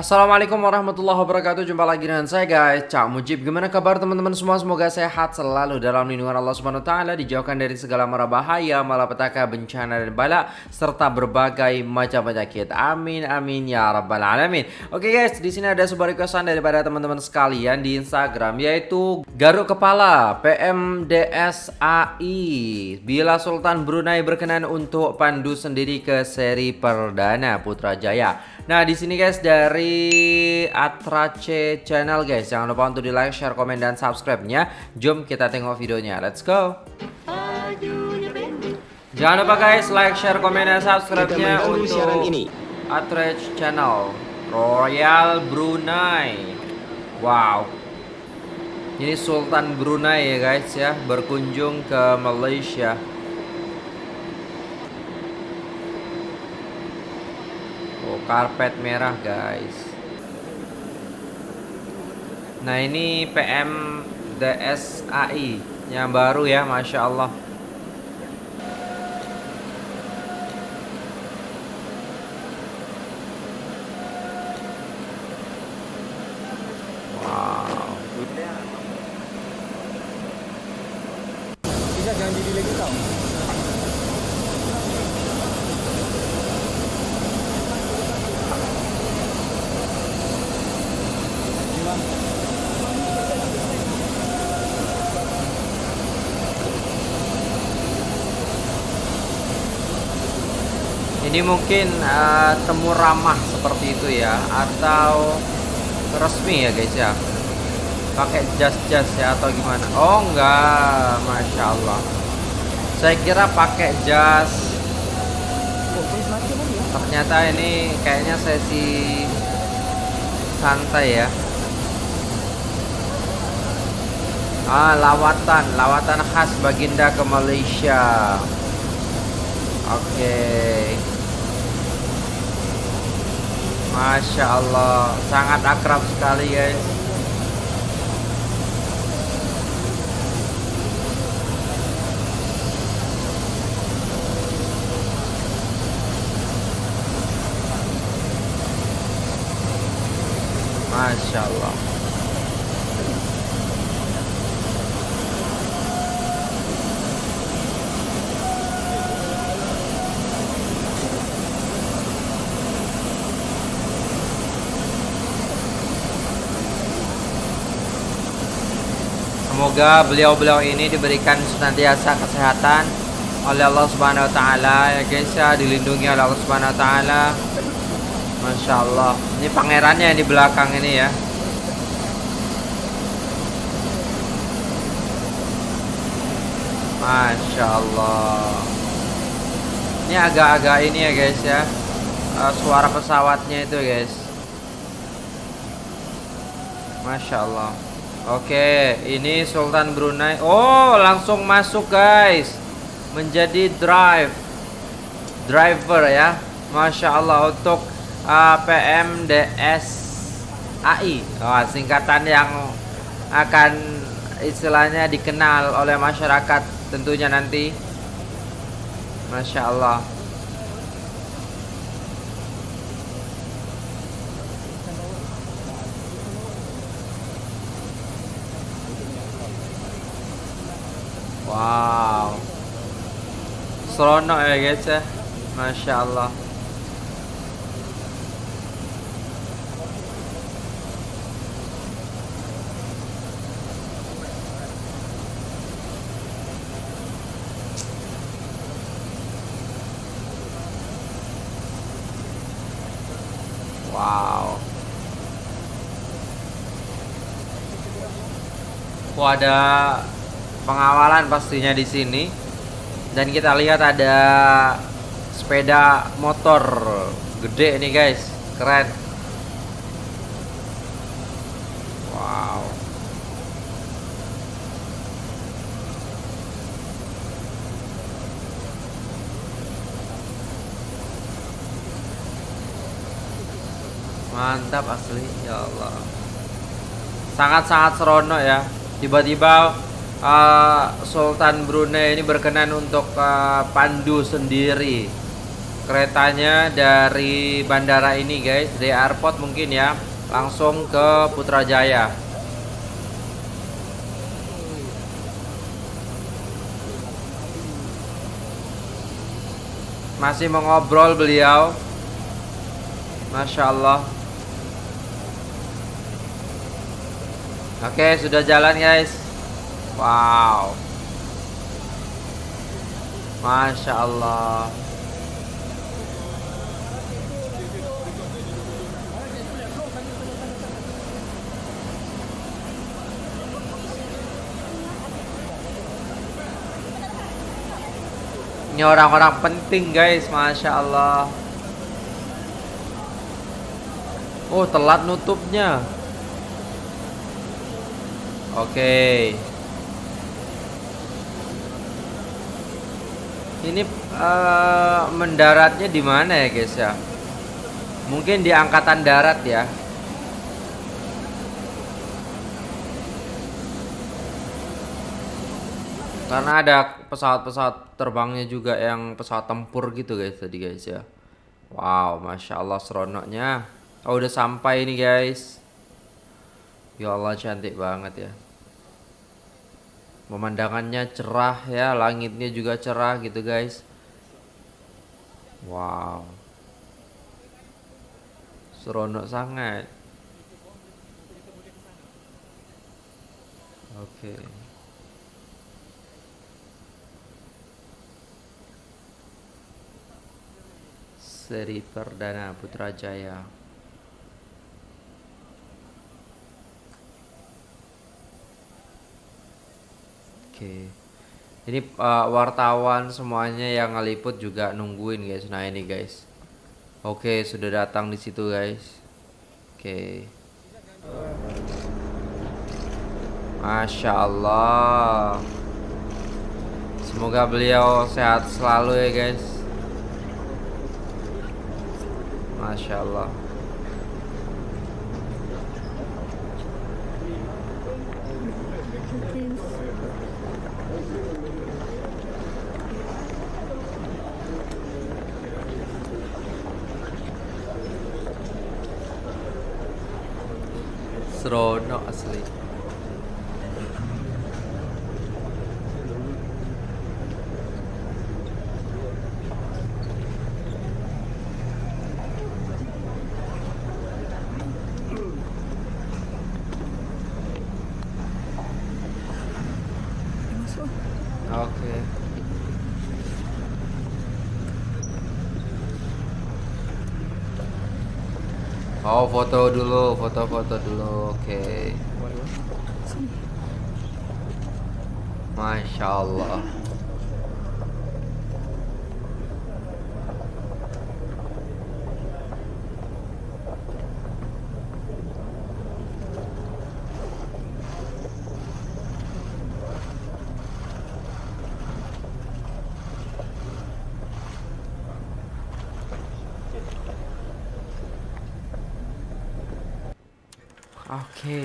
Assalamualaikum warahmatullahi wabarakatuh. Jumpa lagi dengan saya guys. Cak Mujib Gimana kabar teman-teman semua? Semoga sehat selalu dalam lindungan Allah Subhanahu Taala Dijauhkan dari segala mara bahaya Malapetaka, bencana dan bala Serta berbagai macam penyakit. Amin amin ya rabbal alamin. Oke guys di sini ada sebuah requestan daripada teman-teman sekalian di Instagram Yaitu Garuk Kepala PMDSAI Bila Sultan Brunei berkenan untuk pandu sendiri ke seri perdana Putrajaya Nah di sini guys dari Atrace Channel guys. Jangan lupa untuk di like, share, komen, dan subscribe-nya. Jom kita tengok videonya. Let's go. Jangan lupa guys like, share, komen, dan subscribe-nya untuk Atrace Channel. Royal Brunei. Wow. Ini Sultan Brunei ya guys ya. Berkunjung ke Malaysia karpet merah guys. Nah ini PM DSAI yang baru ya Masya Allah. Wow. Bisa jadi lagi Ini mungkin uh, temu ramah seperti itu ya atau resmi ya guys ya. Pakai jas-jas ya atau gimana? Oh enggak, masya Allah. Saya kira pakai jas. Ternyata ini kayaknya sesi santai ya. Ah, lawatan, lawatan khas Baginda ke Malaysia. Oke. Okay. Masya Allah Sangat akrab sekali guys. Masya Allah Semoga beliau-beliau ini diberikan senantiasa kesehatan oleh Allah Subhanahu wa taala ya guys ya, dilindungi oleh Allah Subhanahu wa taala. Masya Allah. Ini pangerannya di belakang ini ya. Masya Allah. Ini agak-agak ini ya guys ya. Uh, suara pesawatnya itu guys. Masya Allah. Oke, ini Sultan Brunei. Oh, langsung masuk guys. Menjadi drive driver ya. Masya Allah untuk uh, PMDS AI. Oh, singkatan yang akan istilahnya dikenal oleh masyarakat tentunya nanti. Masya Allah. Wow. Seronok ya guys ya. Masya Allah. Wow. Wah ada pengawalan pastinya di sini. Dan kita lihat ada sepeda motor gede nih guys. Keren. Wow. Mantap asli ya Allah. Sangat-sangat seronok ya. Tiba-tiba uh, Sultan Brunei ini berkenan untuk uh, pandu sendiri. Keretanya dari bandara ini guys dari airport mungkin ya langsung ke Putrajaya. Masih mengobrol beliau. Masya Allah Oke sudah jalan guys Wow. Masya Allah. Ini orang-orang penting guys. Masya Allah. Oh telat nutupnya. Oke. okay. Ini uh, mendaratnya di mana ya guys ya Mungkin di angkatan darat ya Karena ada pesawat-pesawat terbangnya juga yang pesawat tempur gitu guys tadi guys ya. Wow, masya Allah seronoknya. Oh udah sampai ini guys. Ya Allah cantik banget ya. Pemandangannya cerah ya, langitnya juga cerah gitu guys. Wow. Seronok sangat. Oke. Okay. seri perdana Putrajaya. Oke. Ini uh, wartawan semuanya yang ngeliput juga nungguin guys. Nah, ini guys. Oke, sudah datang di situ guys. Oke. Masya Allah. Semoga beliau sehat selalu ya guys. Masya Allah Seronok asli Oke. Oh, foto dulu, foto-foto dulu. Oke. Okay. Masya Allah. Oke. Okay.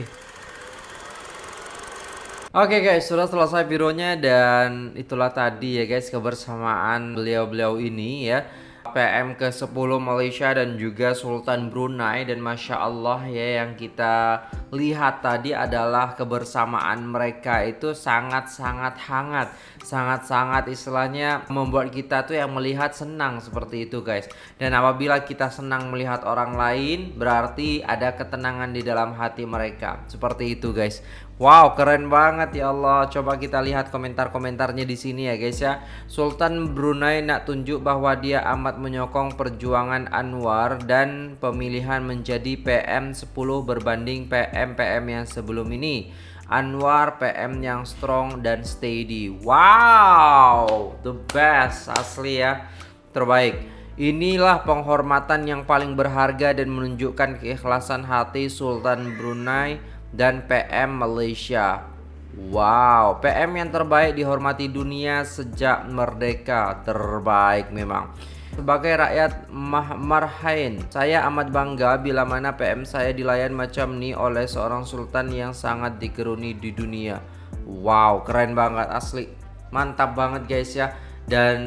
Oke okay guys, sudah selesai bironya dan itulah tadi ya guys kebersamaan beliau-beliau ini ya. PM ke-10 Malaysia dan juga Sultan Brunei dan Masya Allah ya yang kita lihat tadi adalah kebersamaan mereka itu sangat-sangat hangat sangat-sangat istilahnya membuat kita tuh yang melihat senang seperti itu guys dan apabila kita senang melihat orang lain berarti ada ketenangan di dalam hati mereka seperti itu guys Wow, keren banget ya Allah. Coba kita lihat komentar-komentarnya di sini ya guys ya. Sultan Brunei nak tunjuk bahwa dia amat menyokong perjuangan Anwar dan pemilihan menjadi PM10 berbanding PM-PM yang sebelum ini. Anwar PM yang strong dan steady. Wow, the best asli ya. Terbaik. Inilah penghormatan yang paling berharga dan menunjukkan keikhlasan hati Sultan Brunei dan PM Malaysia. Wow, PM yang terbaik dihormati dunia sejak merdeka. Terbaik memang. Sebagai rakyat Marhain, saya amat bangga bila mana PM saya dilayan macam ni oleh seorang sultan yang sangat dikeruni di dunia. Wow, keren banget asli. Mantap banget guys ya. Dan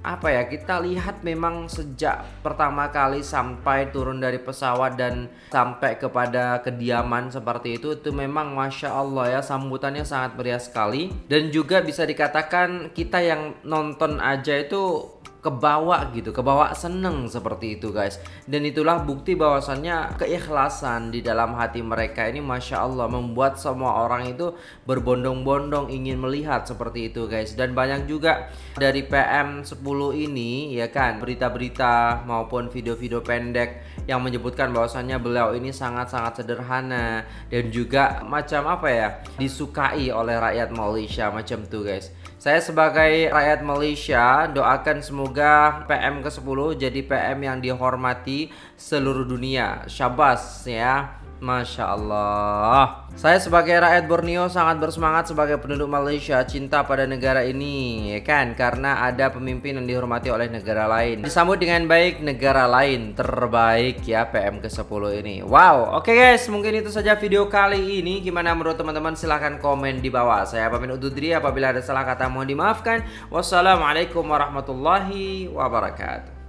apa ya kita lihat memang sejak pertama kali sampai turun dari pesawat dan sampai kepada kediaman seperti itu itu memang masya Allah ya sambutannya sangat meriah sekali dan juga bisa dikatakan kita yang nonton aja itu kebawa gitu, kebawa seneng seperti itu guys. Dan itulah bukti bahwasannya keikhlasan di dalam hati mereka ini masya Allah membuat semua orang itu berbondong-bondong ingin melihat seperti itu guys. Dan banyak juga dari PM 10 ini ya kan berita-berita maupun video-video pendek yang menyebutkan bahwasannya beliau ini sangat-sangat sederhana dan juga macam apa ya disukai oleh rakyat Malaysia macam tuh guys. Saya sebagai rakyat Malaysia doakan semoga PM ke-10 jadi PM yang dihormati seluruh dunia. Syabas ya. Masya Allah Saya sebagai rakyat Borneo sangat bersemangat sebagai penduduk Malaysia Cinta pada negara ini ya kan? Karena ada pemimpin yang dihormati oleh negara lain. Disambut dengan baik negara lain Terbaik ya PM ke-10 ini. Wow oke okay guys. Mungkin itu saja video kali ini. Gimana menurut teman-teman? Silahkan komen di bawah. Saya pamit undur diri. Apabila ada salah kata mohon dimaafkan. Wassalamualaikum warahmatullahi wabarakatuh